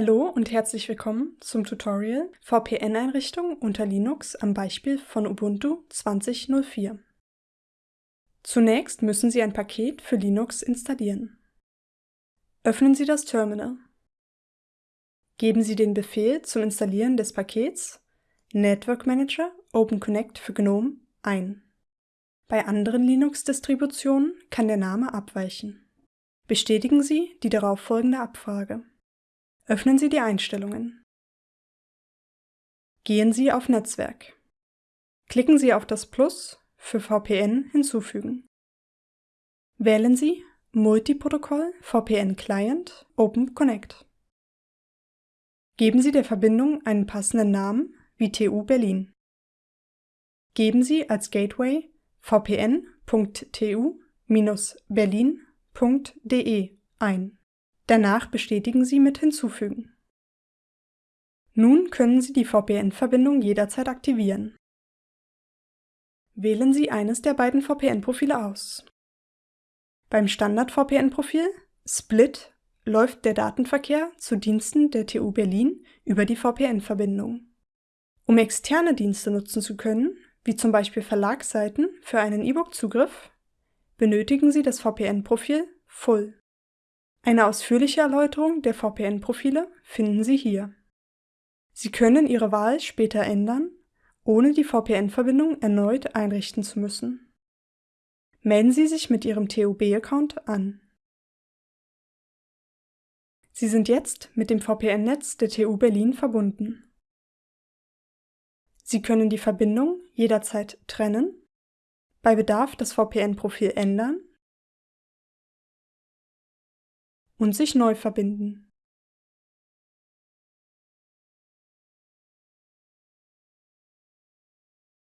Hallo und herzlich willkommen zum Tutorial VPN-Einrichtung unter Linux am Beispiel von Ubuntu 20.04. Zunächst müssen Sie ein Paket für Linux installieren. Öffnen Sie das Terminal. Geben Sie den Befehl zum Installieren des Pakets Network Manager OpenConnect für GNOME ein. Bei anderen Linux-Distributionen kann der Name abweichen. Bestätigen Sie die darauffolgende Abfrage. Öffnen Sie die Einstellungen. Gehen Sie auf Netzwerk. Klicken Sie auf das Plus für VPN hinzufügen. Wählen Sie Multiprotokoll VPN Client Open Connect. Geben Sie der Verbindung einen passenden Namen wie TU Berlin. Geben Sie als Gateway vpn.tu-berlin.de ein. Danach bestätigen Sie mit Hinzufügen. Nun können Sie die VPN-Verbindung jederzeit aktivieren. Wählen Sie eines der beiden VPN-Profile aus. Beim Standard-VPN-Profil Split läuft der Datenverkehr zu Diensten der TU Berlin über die VPN-Verbindung. Um externe Dienste nutzen zu können, wie zum Beispiel Verlagsseiten für einen E-Book-Zugriff, benötigen Sie das VPN-Profil Full. Eine ausführliche Erläuterung der VPN-Profile finden Sie hier. Sie können Ihre Wahl später ändern, ohne die VPN-Verbindung erneut einrichten zu müssen. Melden Sie sich mit Ihrem TUB-Account an. Sie sind jetzt mit dem VPN-Netz der TU Berlin verbunden. Sie können die Verbindung jederzeit trennen, bei Bedarf das VPN-Profil ändern und sich neu verbinden